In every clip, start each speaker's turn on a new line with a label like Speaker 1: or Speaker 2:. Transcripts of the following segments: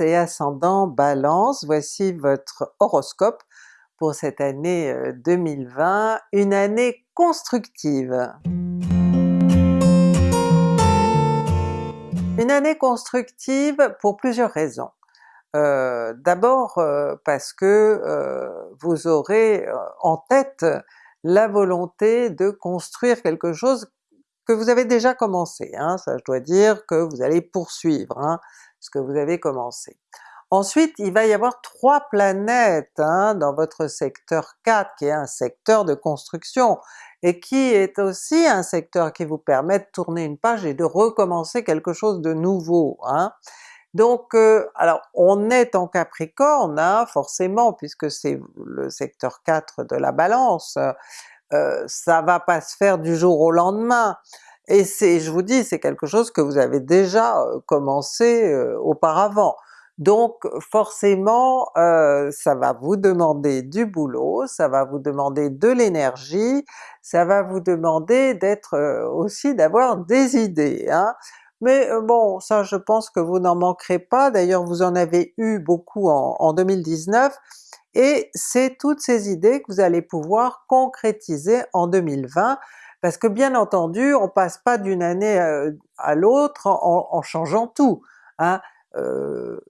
Speaker 1: Et ascendant Balance, voici votre horoscope pour cette année 2020, une année constructive. Une année constructive pour plusieurs raisons. Euh, d'abord euh, parce que euh, vous aurez en tête la volonté de construire quelque chose que vous avez déjà commencé, hein, ça je dois dire que vous allez poursuivre hein, que vous avez commencé. Ensuite il va y avoir trois planètes hein, dans votre secteur 4 qui est un secteur de construction et qui est aussi un secteur qui vous permet de tourner une page et de recommencer quelque chose de nouveau. Hein. Donc euh, alors on est en Capricorne hein, forcément puisque c'est le secteur 4 de la Balance, euh, ça va pas se faire du jour au lendemain, et c'est, je vous dis, c'est quelque chose que vous avez déjà euh, commencé auparavant. Donc forcément ça va vous demander du boulot, ça va vous demander de l'énergie, ça va vous demander d'être aussi d'avoir des idées. Hein. Mais bon, ça je pense que vous n'en manquerez pas, d'ailleurs vous en avez eu beaucoup en 2019, et c'est toutes ces idées que vous allez pouvoir concrétiser en 2020, parce que bien entendu on passe pas d'une année à l'autre en, en, changeant tout. Hein. Euh,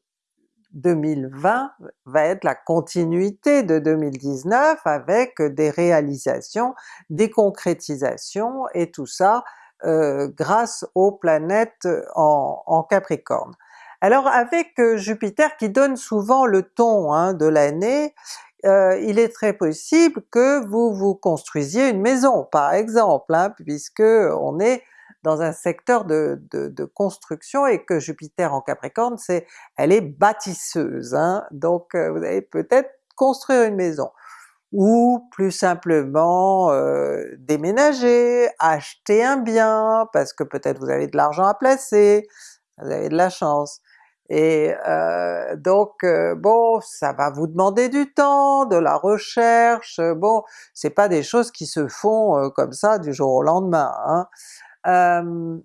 Speaker 1: 2020 va être la continuité de 2019 avec des réalisations, des concrétisations et tout ça euh, grâce aux planètes en, Capricorne. Alors avec euh, Jupiter qui donne souvent le ton hein, de l'année, euh, il est très possible que vous vous construisiez une maison par exemple, hein, puisque on est dans un secteur de, construction et que Jupiter en Capricorne, c'est elle est bâtisseuse, hein. donc euh, vous allez peut-être construire une maison ou plus simplement euh, déménager, acheter un bien, parce que peut-être vous avez de l'argent à placer, vous avez de la chance. Et euh, donc bon, ça va vous demander du temps, de la recherche, bon, c'est pas des choses qui se font comme ça du jour au lendemain. Hein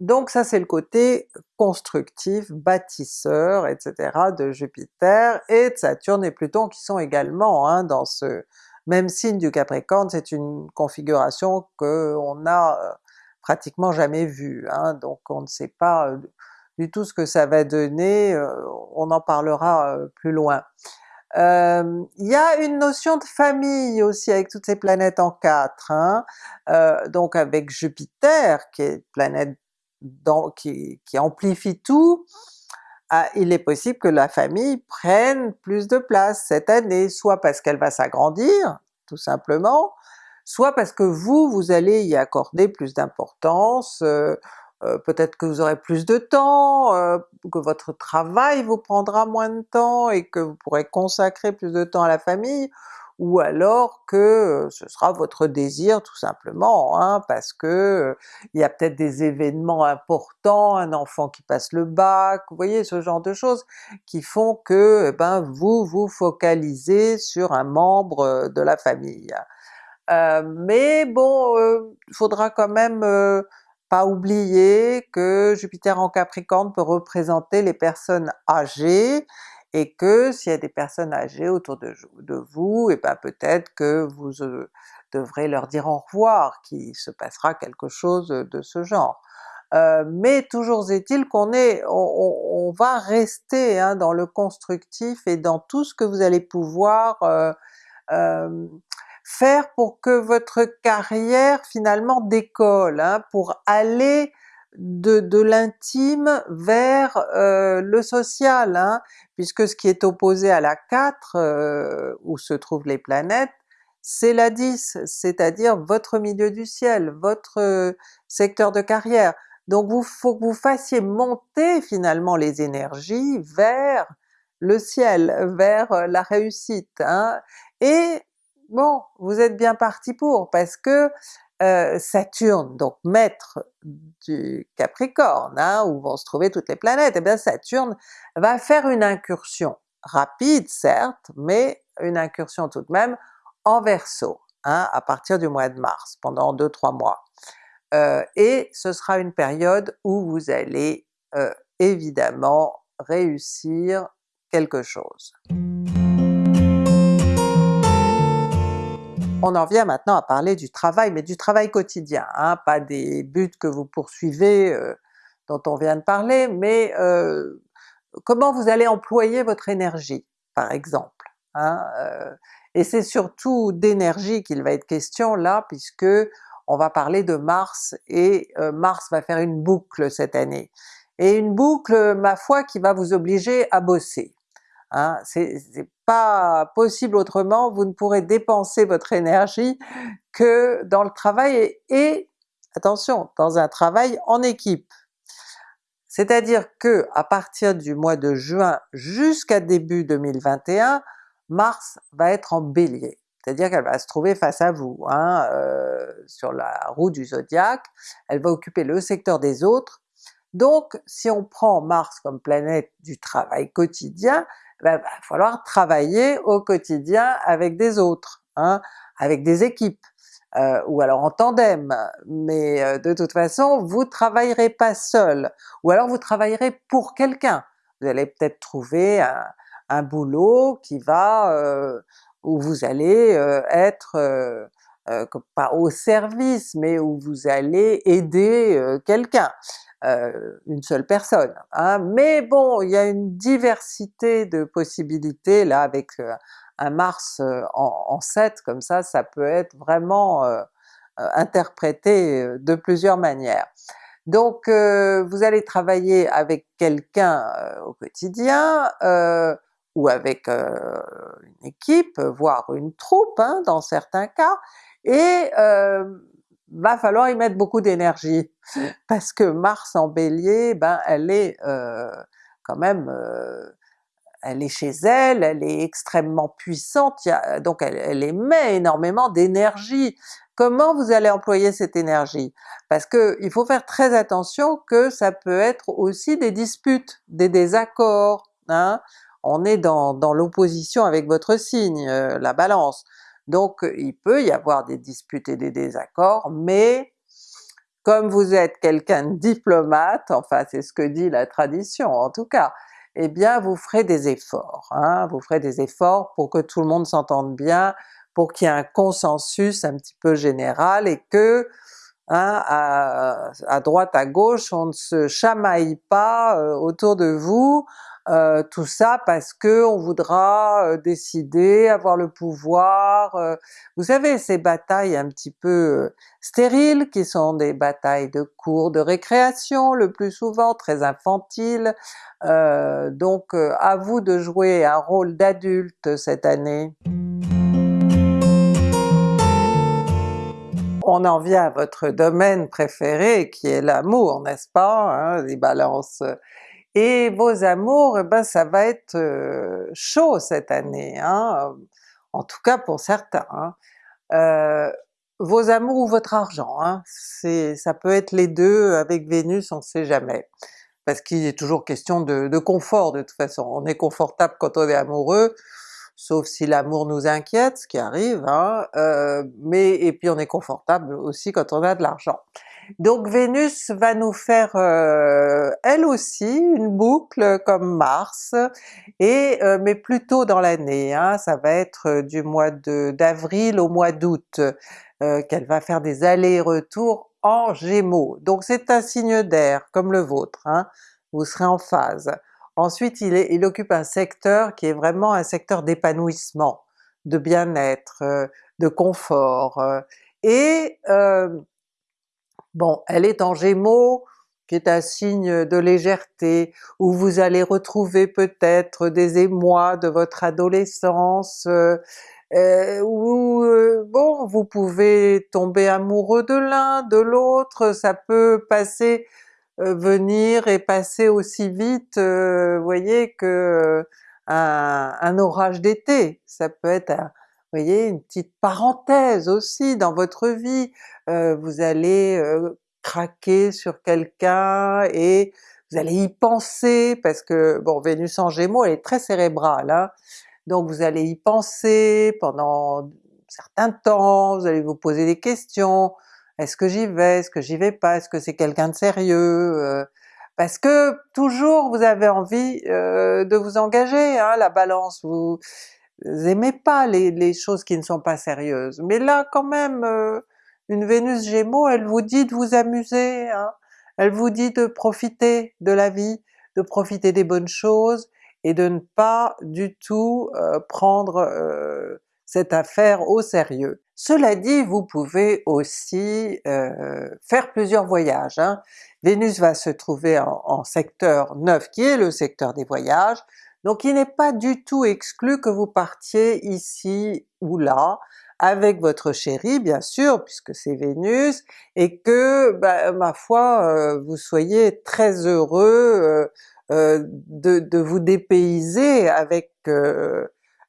Speaker 1: donc ça c'est le côté constructif, bâtisseur, etc. de Jupiter et de Saturne et Pluton qui sont également hein, dans ce même signe du Capricorne, c'est une configuration qu'on n'a pratiquement jamais vue, hein, donc on ne sait pas du tout ce que ça va donner, on en parlera plus loin. Euh, il y a une notion de famille aussi avec toutes ces planètes en 4, hein. euh, donc avec Jupiter qui est planète qui, amplifie tout, ah, il est possible que la famille prenne plus de place cette année, soit parce qu'elle va s'agrandir, tout simplement, soit parce que vous, vous allez y accorder plus d'importance, euh, euh, peut-être que vous aurez plus de temps, euh, que votre travail vous prendra moins de temps et que vous pourrez consacrer plus de temps à la famille, ou alors que euh, ce sera votre désir tout simplement, hein, parce que il y a peut-être des événements importants, un enfant qui passe le bac, vous voyez ce genre de choses qui font que eh ben vous vous focalisez sur un membre de la famille. mais bon, il faudra quand même oublier que Jupiter en Capricorne peut représenter les personnes âgées, et que s'il y a des personnes âgées autour de, vous, et eh ben peut-être que vous euh, devrez leur dire au revoir, qu'il se passera quelque chose de ce genre. Euh, mais toujours est-il qu'on est, on, va rester hein, dans le constructif et dans tout ce que vous allez pouvoir euh, faire pour que votre carrière finalement décolle, hein, pour aller de, l'intime vers euh, le social, hein, puisque ce qui est opposé à la 4, euh, où se trouvent les planètes, c'est la 10, c'est-à-dire votre milieu du ciel, votre euh, secteur de carrière. Donc vous faut que vous fassiez monter finalement les énergies vers le ciel, vers la réussite. Hein. Et bon, vous êtes bien parti pour, parce que euh, Saturne, donc maître du Capricorne, hein, où vont se trouver toutes les planètes, et eh bien Saturne va faire une incursion, rapide certes, mais une incursion tout de même en Verseau, hein, à partir du mois de mars, pendant 2-3 mois. Euh, et ce sera une période où vous allez euh, évidemment réussir quelque chose. On en vient maintenant à parler du travail, mais du travail quotidien, hein, pas des buts que vous poursuivez euh, dont on vient de parler, mais euh, comment vous allez employer votre énergie, par exemple. Hein, euh, et c'est surtout d'énergie qu'il va être question là, puisque on va parler de Mars, et Mars va faire une boucle cette année. Et une boucle, ma foi, qui va vous obliger à bosser. Hein, pas possible autrement, vous ne pourrez dépenser votre énergie que dans le travail et, attention, dans un travail en équipe. C'est-à-dire que à partir du mois de juin jusqu'à début 2021, Mars va être en Bélier, c'est-à-dire qu'elle va se trouver face à vous, hein, euh, sur la roue du zodiaque, elle va occuper le secteur des autres, donc si on prend Mars comme planète du travail quotidien, ben, va falloir travailler au quotidien avec des autres, hein, avec des équipes, euh, ou alors en tandem, mais euh, de toute façon vous travaillerez pas seul, ou alors vous travaillerez pour quelqu'un. Vous allez peut-être trouver un, boulot qui va, euh, où vous allez être pas au service, mais où vous allez aider quelqu'un. Euh, une seule personne. Hein. Mais bon, il y a une diversité de possibilités là avec euh, un Mars euh, en, en 7 comme ça, ça peut être vraiment interprété de plusieurs manières. Donc vous allez travailler avec quelqu'un au quotidien, ou avec une équipe, voire une troupe hein, dans certains cas, et va falloir y mettre beaucoup d'énergie, parce que Mars en Bélier, ben elle est euh, quand même, euh, elle est chez elle, elle est extrêmement puissante, donc elle, émet énormément d'énergie. Comment vous allez employer cette énergie? Parce que il faut faire très attention que ça peut être aussi des disputes, des désaccords, hein? On est dans, l'opposition avec votre signe, euh, la Balance. Donc il peut y avoir des disputes et des désaccords, mais comme vous êtes quelqu'un de diplomate, enfin c'est ce que dit la tradition en tout cas, eh bien vous ferez des efforts, hein, vous ferez des efforts pour que tout le monde s'entende bien, pour qu'il y ait un consensus un petit peu général et que hein, à, droite à gauche on ne se chamaille pas euh, autour de vous euh, tout ça parce que on voudra euh, décider, avoir le pouvoir, euh, vous savez ces batailles un petit peu stériles qui sont des batailles de cours de récréation le plus souvent, très infantiles, donc à vous de jouer un rôle d'adulte cette année. On en vient à votre domaine préféré qui est l'amour, n'est-ce pas? Hein, les balances et vos amours, eh ben ça va être euh, chaud cette année, hein, en tout cas pour certains. Hein. Euh, vos amours ou votre argent, hein, ça peut être les deux avec Vénus, on ne sait jamais. Parce qu'il est toujours question de, de, confort de toute façon, on est confortable quand on est amoureux, sauf si l'amour nous inquiète, ce qui arrive, hein, euh, mais et puis on est confortable aussi quand on a de l'argent. Donc Vénus va nous faire euh, elle aussi une boucle comme Mars, et euh, mais plutôt dans l'année, hein, ça va être euh, du mois d'avril au mois d'août qu'elle va faire des allers-retours en Gémeaux. Donc c'est un signe d'air comme le vôtre, hein, vous serez en phase. Ensuite il, il, occupe un secteur qui est vraiment un secteur d'épanouissement, de bien-être, de confort, et Bon, elle est en Gémeaux, qui est un signe de légèreté, où vous allez retrouver peut-être des émois de votre adolescence, euh, euh, où euh, bon, vous pouvez tomber amoureux de l'un, de l'autre, ça peut passer, venir et passer aussi vite, vous voyez, que un, orage d'été, ça peut être vous voyez, une petite parenthèse aussi dans votre vie, euh, vous allez euh, craquer sur quelqu'un et vous allez y penser parce que, bon Vénus en Gémeaux elle est très cérébrale, hein, donc vous allez y penser pendant certains temps, vous allez vous poser des questions, est-ce que j'y vais, est-ce que j'y vais pas, est-ce que c'est quelqu'un de sérieux, euh, parce que toujours vous avez envie euh, de vous engager, hein, la Balance, vous aimez pas les, choses qui ne sont pas sérieuses, mais là quand même euh, une Vénus Gémeaux elle vous dit de vous amuser, hein. elle vous dit de profiter de la vie, de profiter des bonnes choses, et de ne pas du tout euh, prendre euh, cette affaire au sérieux. Cela dit, vous pouvez aussi faire plusieurs voyages. Hein. Vénus va se trouver en, en, secteur 9 qui est le secteur des voyages, donc il n'est pas du tout exclu que vous partiez ici ou là, avec votre chéri bien sûr, puisque c'est Vénus, et que, bah, ma foi, euh, vous soyez très heureux euh, euh, de, de, vous dépayser avec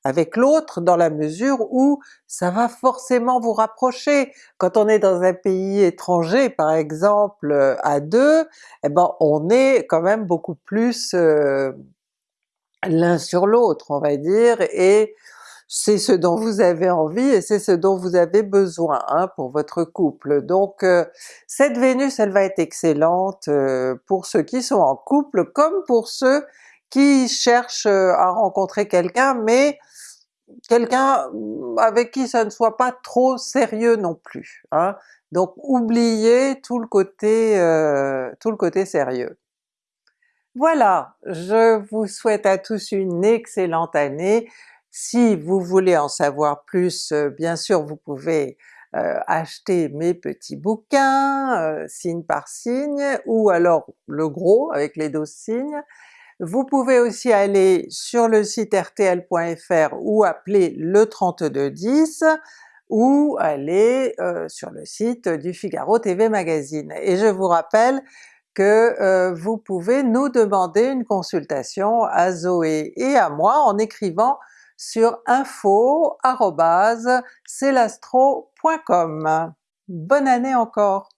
Speaker 1: avec l'autre dans la mesure où ça va forcément vous rapprocher. Quand on est dans un pays étranger par exemple à deux, eh ben on est quand même beaucoup plus l'un sur l'autre on va dire, et c'est ce dont vous avez envie et c'est ce dont vous avez besoin hein, pour votre couple. Donc euh, cette Vénus elle va être excellente euh, pour ceux qui sont en couple comme pour ceux qui cherchent euh, à rencontrer quelqu'un mais quelqu'un avec qui ça ne soit pas trop sérieux non plus. Hein. Donc oubliez tout le côté, tout le côté sérieux. Voilà, je vous souhaite à tous une excellente année. Si vous voulez en savoir plus, euh, bien sûr vous pouvez euh, acheter mes petits bouquins, euh, signe par signe, ou alors le gros avec les 12 signes. Vous pouvez aussi aller sur le site rtl.fr ou appeler le 3210, ou aller sur le site du Figaro TV Magazine. Et je vous rappelle que euh, vous pouvez nous demander une consultation à Zoé et à moi en écrivant sur info.celastro.com. Bonne année encore!